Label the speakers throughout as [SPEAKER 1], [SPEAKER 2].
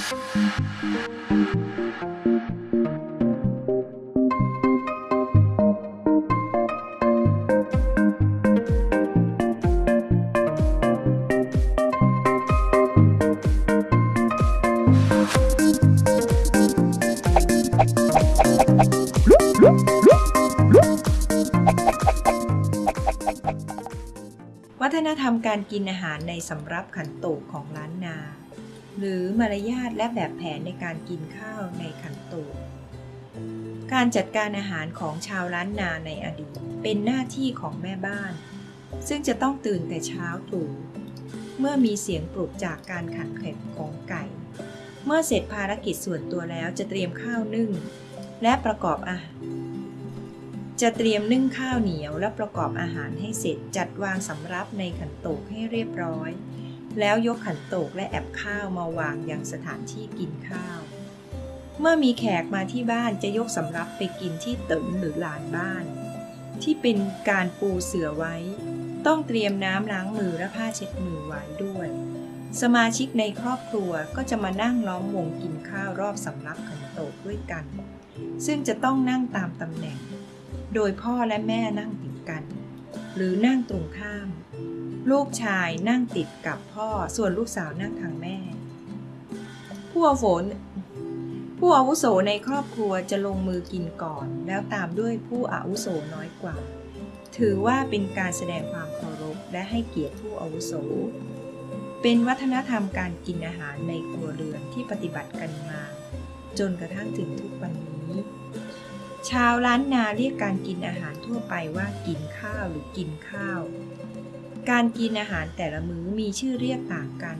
[SPEAKER 1] วัฒนธรรมการกินอาหารในสำรับขันโตกของล้านนา หรือมารยาทและแบบแผนในการกินข้าวในขันโตกการจัดการอาหารของชาวล้านนาในอดีตเป็นหน้าที่ของแม่บ้าน ซึ่งจะต้องตื่นแต่เช้าตรู่เมื่อมีเสียงปลุกจากการขันแข็งของไก่ เมื่อเสร็จภารกิจส่วนตัวแล้วจะเตรียมข้าวนึ่ง และประกอบอาหารจะเตรียมนึ่งข้าวเหนียวและประกอบอาหารให้เสร็จจัดวางสำรับในขันโตกให้เรียบร้อย แล้วยกขันโตกและแอบข้าวมาวางยังสถานที่กินข้าว เมื่อมีแขกมาที่บ้านจะยกสำรับไปกินที่เตึงหรือลานบ้าน ที่เป็นการปูเสื่อไว้ ต้องเตรียมน้ำล้างมือและผ้าเช็ดมือไว้ด้วย สมาชิกในครอบครัวก็จะมานั่งล้อมวงกินข้าวรอบสำรับขันโตกด้วยกัน ซึ่งจะต้องนั่งตามตำแหน่ง โดยพ่อและแม่นั่งติดกัน หรือนั่งตรงข้าม ลูกชายนั่งติดกับพ่อส่วนลูกสาวนั่งทางแม่ ผู้อาวุโสผู้อาวุโสในครอบครัวจะลงมือกินก่อน แล้วตามด้วยผู้อาวุโสน้อยกว่า ถือว่าเป็นการแสดงความเคารพและให้เกียรติผู้อาวุโส เป็นวัฒนธรรมการกินอาหารในครัวเรือนที่ปฏิบัติกันมา จนกระทั่งถึงทุกวันนี้ ชาวล้านนาเรียกการกินอาหารทั่วไปว่ากินข้าวหรือกินข้าว การกินอาหารแต่ละมื้อมีชื่อเรียกต่างกัน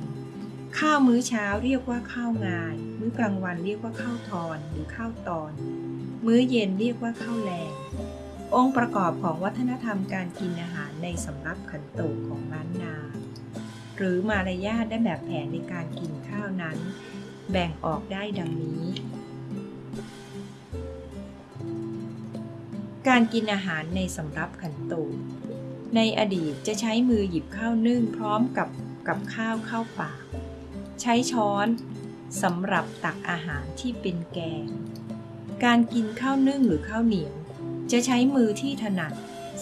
[SPEAKER 1] ข้าวมื้อเช้าเรียกว่าข้าวงายมื้อกลางวันเรียกว่าข้าวทอนหรือข้าวตอน มื้อเย็นเรียกว่าข้าวแลงองค์ประกอบของวัฒนธรรมการกินอาหารในสำรับขันโตกของล้านนา หรือมารยาทและแบบแผนในการกินข้าวนั้น แบ่งออกได้ดังนี้ การกินอาหารในสำรับขันโต ในอดีตจะใช้มือหยิบข้าวนึ่งพร้อมกับกับข้าวเข้าปาก ใช้ช้อนสำหรับตักอาหารที่เป็นแกง การกินข้าวนึ่งหรือข้าวเหนียว จะใช้มือที่ถนัด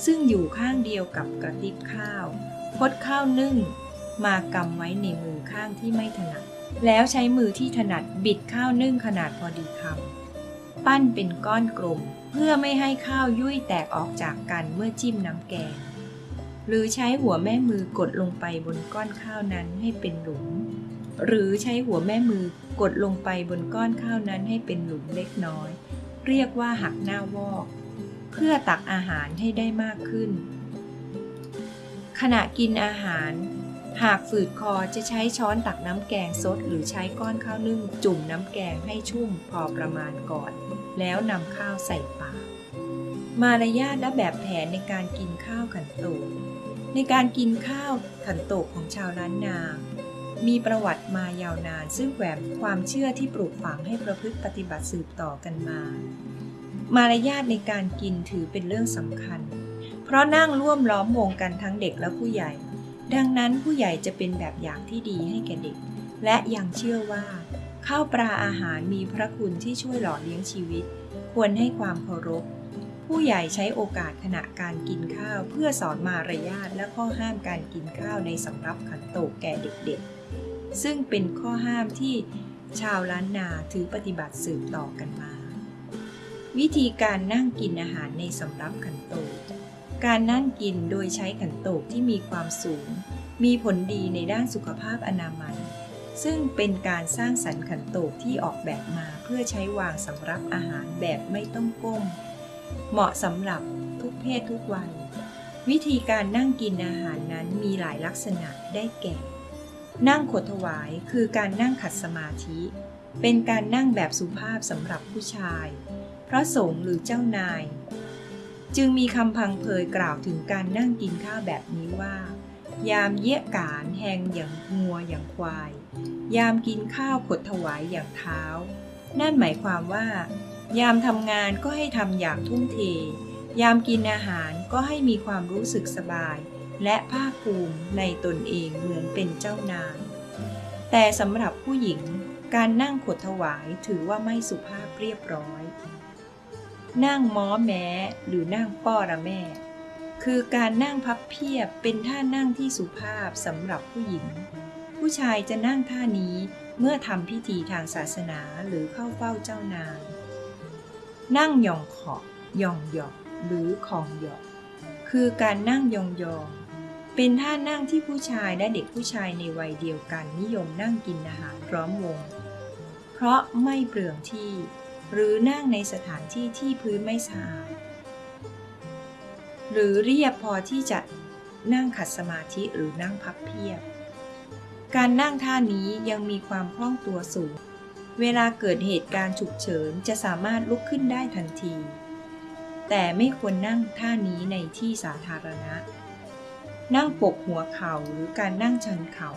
[SPEAKER 1] ซึ่งอยู่ข้างเดียวกับกระติบข้าวพดข้าวนึ่ง มากำไว้ในมือข้างที่ไม่ถนัด แล้วใช้มือที่ถนัดบิดข้าวนึ่งขนาดพอดีคำปั้นเป็นก้อนกลมเพื่อไม่ให้ข้าวยุ่ยแตกออกจากกันเมื่อจิ้มน้ำแกง หรือใช้หัวแม่มือกดลงไปบนก้อนข้าวนั้นให้เป็นหลุม หรือใช้หัวแม่มือกดลงไปบนก้อนข้าวนั้นให้เป็นหลุมเล็กน้อย เรียกว่าหักหน้าวอก เพื่อตักอาหารให้ได้มากขึ้น ขณะกินอาหาร หากฝืดคอจะใช้ช้อนตักน้ำแกงซดหรือใช้ก้อนข้าวนึ่งจุ่มน้ำแกงให้ชุ่มพอประมาณก่อน แล้วนำข้าวใส่ปากมารยาทและแบบแผนในการกินข้าวขันโต ในการกินข้าวขันโตกของชาวล้านนา มีประวัติมายาวนานซึ่งแฝงความเชื่อที่ปลูกฝังให้ประพฤติปฏิบัติสืบต่อกันมา มารยาทในการกินถือเป็นเรื่องสำคัญ เพราะนั่งร่วมล้อมวงกันทั้งเด็กและผู้ใหญ่ ดังนั้นผู้ใหญ่จะเป็นแบบอย่างที่ดีให้แก่เด็ก และยังเชื่อว่า ข้าวปลาอาหารมีพระคุณที่ช่วยหล่อเลี้ยงชีวิต ควรให้ความเคารพ ผู้ใหญ่ใช้โอกาสขณะการกินข้าวเพื่อสอนมารยาทและข้อห้ามการกินข้าวในสำรับขันโตกแก่เด็กๆ ซึ่งเป็นข้อห้ามที่ชาวล้านนาถือปฏิบัติสืบต่อกันมา วิธีการนั่งกินอาหารในสำรับขันโตก การนั่งกินโดยใช้ขันโตกที่มีความสูง มีผลดีในด้านสุขภาพอนามัย ซึ่งเป็นการสร้างสรรค์ขันโตกที่ออกแบบมาเพื่อใช้วางสำรับอาหารแบบไม่ต้องก้ม เหมาะสำหรับทุกเพศทุกวัย วิธีการนั่งกินอาหารนั้นมีหลายลักษณะได้แก่ นั่งขดถวายคือการนั่งขัดสมาธิ เป็นการนั่งแบบสุภาพสำหรับผู้ชาย พระสงฆ์หรือเจ้านาย จึงมีคำพังเพยกล่าวถึงการนั่งกินข้าวแบบนี้ว่า ยามเยี่ยกานแหงอย่างงัวอย่างควาย ยามกินข้าวขดถวายอย่างเท้า นั่นหมายความว่า ยามทำงานก็ให้ทำอย่างทุ่มเท ยามกินอาหารก็ให้มีความรู้สึกสบาย และภาคภูมิในตนเองเหมือนเป็นเจ้านาย แต่สำหรับผู้หญิงการนั่งขดถวายถือว่าไม่สุภาพเรียบร้อย นั่งม้อแม้หรือนั่งป้อระแม่ คือการนั่งพับเพียบเป็นท่านั่งที่สุภาพสำหรับผู้หญิง ผู้ชายจะนั่งท่านี้เมื่อทำพิธีทางศาสนาหรือเข้าเฝ้าเจ้านาย นั่งยองขอบยองหยอกหรือของหยอกคือการนั่งยองยองเป็นท่านั่งที่ผู้ชายและเด็กผู้ชายในวัยเดียวกันนิยมนั่งกินอาหารพร้อมวง เพราะไม่เปลืองที่ หรือนั่งในสถานที่ที่พื้นไม่สะอาด หรือเรียบพอที่จะนั่งขัดสมาธิหรือนั่งพับเพียบ การนั่งท่านี้ยังมีความคล่องตัวสูง เวลาเกิดเหตุการณ์ฉุกเฉินจะสามารถลุกขึ้นได้ทันที แต่ไม่ควรนั่งท่านี้ในที่สาธารณะ นั่งปกหัวเข่าหรือการนั่งชันเข่า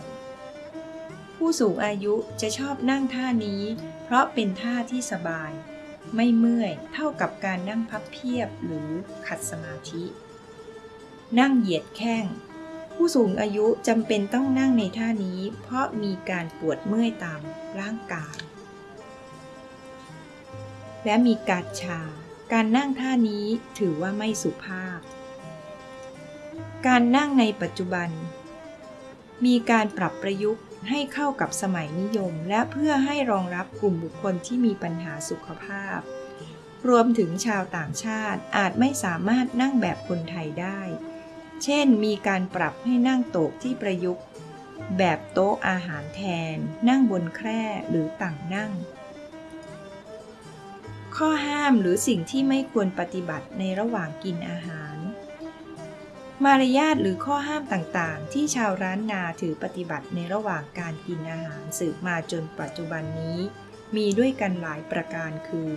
[SPEAKER 1] ผู้สูงอายุจะชอบนั่งท่านี้ เพราะเป็นท่าที่สบาย ไม่เมื่อยเท่ากับการนั่งพับเพียบหรือขัดสมาธิ นั่งเหยียดแข้งผู้สูงอายุจำเป็นต้องนั่งในท่านี้ เพราะมีการปวดเมื่อยตามร่างกาย และมีการชา การนั่งท่านี้ถือว่าไม่สุภาพ การนั่งในปัจจุบัน มีการปรับประยุกต์ให้เข้ากับสมัยนิยม และเพื่อให้รองรับกลุ่มบุคคลที่มีปัญหาสุขภาพ รวมถึงชาวต่างชาติอาจไม่สามารถนั่งแบบคนไทยได้ เช่น มีการปรับให้นั่งโต๊ะที่ประยุกต์ แบบโต๊ะอาหารแทน นั่งบนแคร่หรือต่างนั่ง ข้อห้ามหรือสิ่งที่ไม่ควรปฏิบัติในระหว่างกินอาหาร มารยาทหรือข้อห้ามต่างๆ ที่ชาวร้านนาถือปฏิบัติในระหว่างการกินอาหารสืบมาจนปัจจุบันนี้ มีด้วยกันหลายประการคือ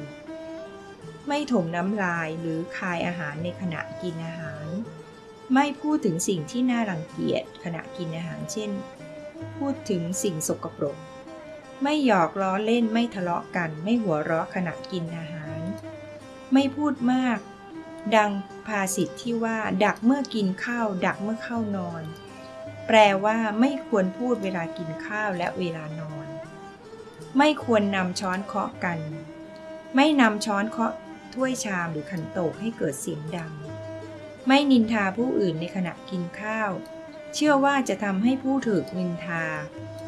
[SPEAKER 1] ไม่ถมน้ำลายหรือคายอาหารในขณะกินอาหาร ไม่พูดถึงสิ่งที่น่ารังเกียจขณะกินอาหารเช่น พูดถึงสิ่งสกปรก ไม่หยอกล้อเล่นไม่ทะเลาะกัน ไม่หัวเราะขณะกินอาหาร ไม่พูดมาก ดังภาษิตที่ว่า ดักเมื่อกินข้าว ดักเมื่อเข้านอน แปลว่าไม่ควรพูดเวลากินข้าวและเวลานอน ไม่ควรนำช้อนเคาะกัน ไม่นำช้อนเคาะถ้วยชามหรือขันโตกให้เกิดเสียงดัง ไม่นินทาผู้อื่นในขณะกินข้าว เชื่อว่าจะทำให้ผู้ถูกนินทา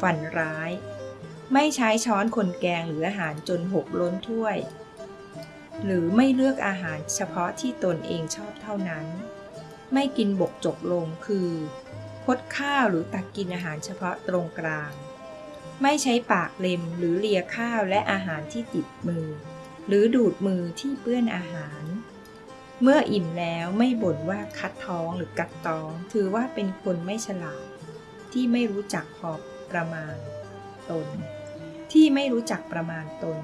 [SPEAKER 1] ฝันร้าย ไม่ใช้ช้อนคนแกงหรืออาหารจนหกล้นถ้วย หรือไม่เลือกอาหารเฉพาะที่ตนเองชอบเท่านั้น ไม่กินบกจกลงคือคดข้าวหรือตักกินอาหารเฉพาะตรงกลาง ไม่ใช้ปากเล็มหรือเลียข้าวและอาหารที่ติดมือ หรือดูดมือที่เปื้อนอาหาร เมื่ออิ่มแล้วไม่บ่นว่าคัดท้องหรือกัดท้อง ถือว่าเป็นคนไม่ฉลาด ที่ไม่รู้จักพอประมาณตน ที่ไม่รู้จักประมาณตน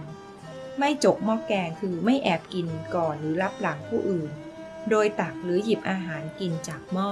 [SPEAKER 1] ไม่จกหม้อแกงคือไม่แอบกินก่อนหรือรับหลังผู้อื่น โดยตักหรือหยิบอาหารกินจากหม้อ